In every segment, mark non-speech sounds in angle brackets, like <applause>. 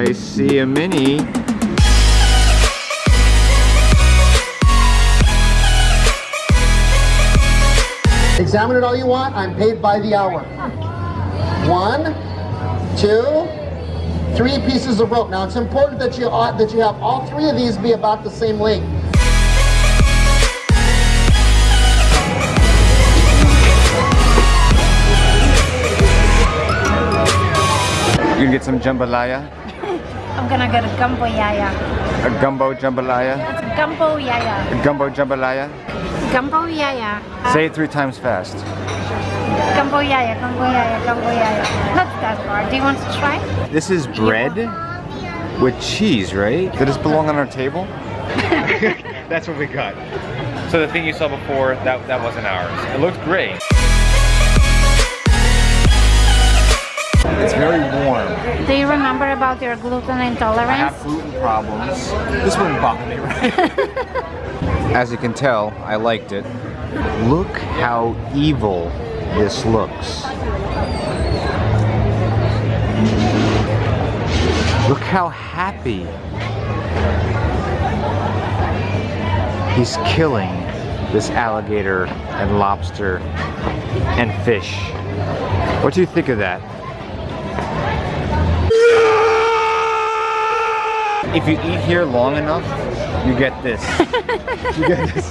I see a mini. Examine it all you want. I'm paid by the hour. One, two, three pieces of rope. Now it's important that you ought, that you have all three of these be about the same length. You can get some jambalaya, I'm gonna get a gumbo yaya. a gumbo jambalaya, That's gumbo yaya. a gumbo jambalaya. Gumbo yaya. Say it three times fast. Gumbo yaya, gumbo yaya, gumbo yaya. Not that far. Do you want to try? This is bread with cheese, right? Did this belong on our table? <laughs> That's what we got. So the thing you saw before, that, that wasn't ours. It looked great. It's very warm. Do you remember about your gluten intolerance? I intolerance? have gluten problems. This wouldn't bother me, right? <laughs> As you can tell, I liked it. Look how evil this looks. Look how happy. He's killing this alligator and lobster and fish. What do you think of that? If you eat here long enough, you get this. <laughs> you get this.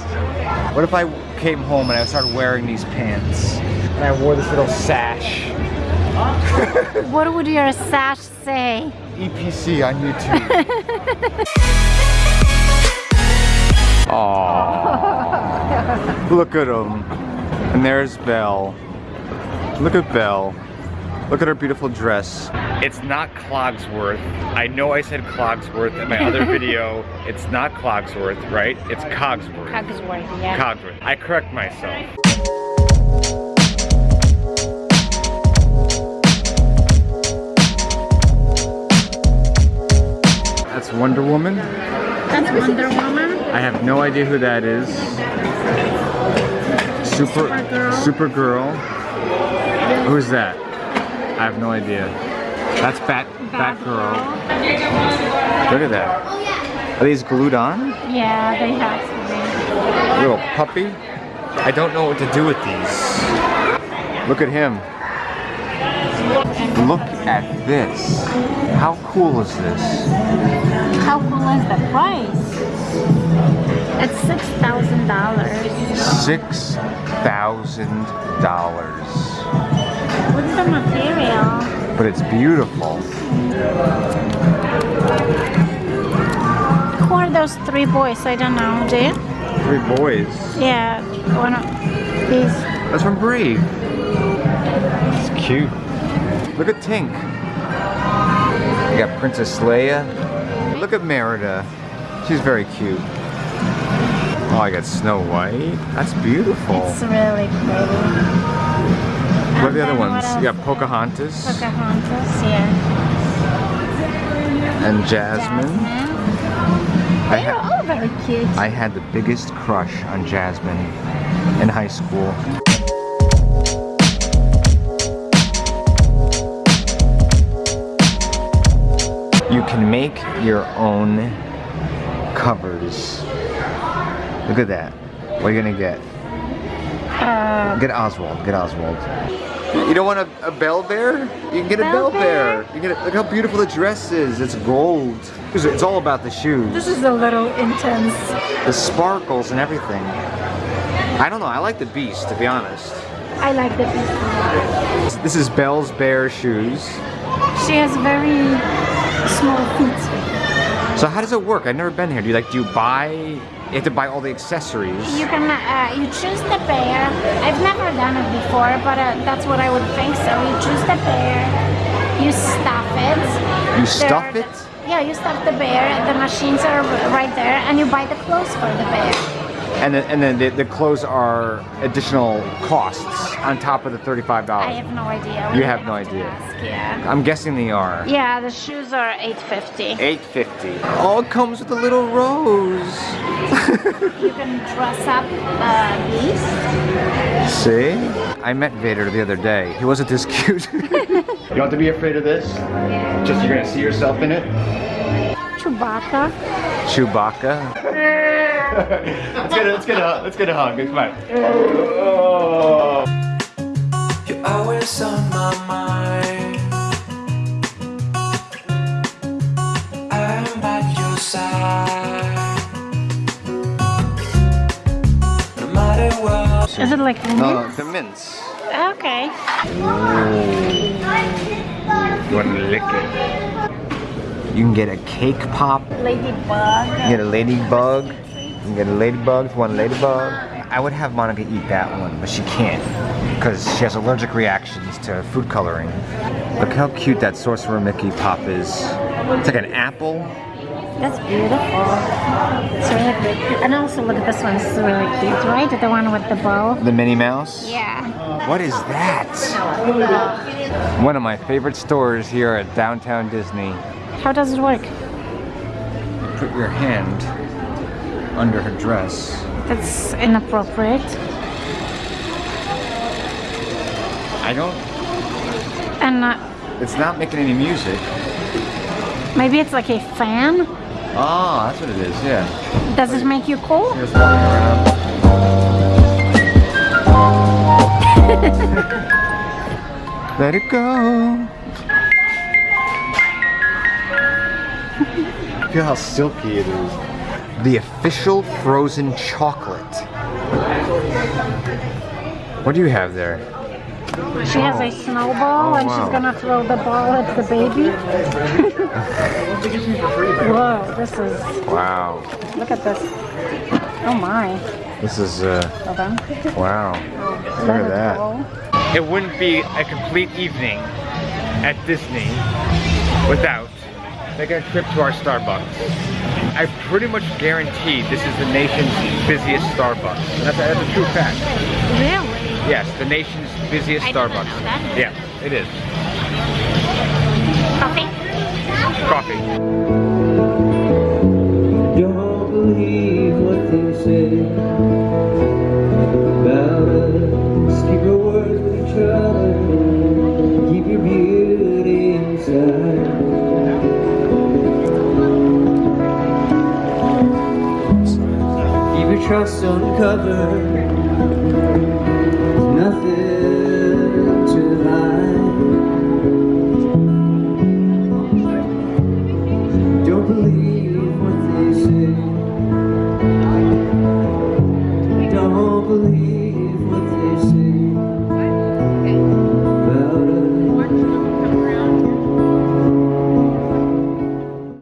What if I came home and I started wearing these pants and I wore this little sash? <laughs> What would your sash say? EPC on YouTube. <laughs> Aww. Look at him. And there's Belle. Look at Belle. Look at her beautiful dress. It's not Clogsworth. I know I said Clogsworth in my other <laughs> video. It's not Clogsworth, right? It's Cogsworth. Cogsworth, yeah. Cogsworth. I correct myself. That's Wonder Woman. That's Wonder Woman. I have no idea who that is. Super Supergirl. Supergirl. Who's that? I have no idea. That's Bat Batgirl. Look at that. Are these glued on? Yeah, they have to be. Little puppy. I don't know what to do with these. Look at him. Look at this. How cool is this? How cool is the price? It's six thousand dollars. Six thousand dollars. What's the material? But it's beautiful. Who are those three boys? I don't know. Do you? Three boys. Yeah, one of these. That's from Brave. It's cute. Look at Tink. You got Princess Leia. Look at Merida. She's very cute. Oh, I got Snow White. That's beautiful. It's really pretty. What are the other ones? got Pocahontas Pocahontas, yeah. and Jasmine. Jasmine. I, They ha all very cute. I had the biggest crush on Jasmine in high school. You can make your own covers. Look at that. What are you gonna get? Uh, Get Oswald. Get Oswald. You don't want a, a Belle bear? You can get a Belle Belle bear. You get a, look how beautiful the dress is. It's gold. It's- It's all about the shoes. this is a little intense. the sparkles and everything. I don't know. I like the beast, to be honest. I like the piece. This is Belle's bear shoes. She has very small feet. So how does it work? I've never been here. Do you like? Do you buy? You have to buy all the accessories. You can uh, you choose the bear. I've never done it before, but uh, that's what I would think. So you choose the bear, you stuff it. You There stuff it? yeah, you stuff the bear. The machines are right there, and you buy the clothes for the bear. And then, and then the, the clothes are additional costs on top of the $35. I have no idea. You We have no have idea. ask, yeah. I'm guessing they are. Yeah, the shoes are 850. Eight fifty. Oh, it comes with a little rose. <laughs> You can dress up uh, these. See? I met Vader the other day. He wasn't this cute. <laughs> You don't have to be afraid of this. Just you're gonna see yourself in it. Chewbacca. Chewbacca. <laughs> <laughs> let's get a, let's get a let's get a hug. Come on. Oh. You're always on my mind. I'm at your side. No matter what. Is it like No, mint? the mints. Okay. You want to lick it? You can get a cake pop. Ladybug. You get a ladybug. You can get a ladybug you a ladybug. I would have Monica eat that one, but she can't because she has allergic reactions to food coloring. Look how cute that Sorcerer Mickey pop is. It's like an apple. That's beautiful. It's really. And also look at this one. Is really cute, right? The one with the bow. The Minnie Mouse. Yeah. What is that? One of my favorite stores here at downtown Disney. How does it work? Put your hand under her dress. That's inappropriate. I don't, And uh, it's not making any music. maybe it's like a fan. Oh, that's what it is, yeah. Does it make you cool? Here's walking around. <laughs> Let it go. Feel how silky it is. The official frozen chocolate. What do you have there? She has a snowball Oh, and wow. she's gonna throw the ball at the baby. Whoa, this is, Wow. look at this. Oh my. This is, uh, Hold wow. Look at it that. go. It wouldn't be a complete evening at Disney without making a trip to our Starbucks. I pretty much guarantee this is the nation's busiest Starbucks. That's, a, that's a true fact. Really? Yes, the nation's busiest I Starbucks. Yeah, it is. Coffee? Coffee. trust uncovered. Nothing to hide. Don't believe what they say.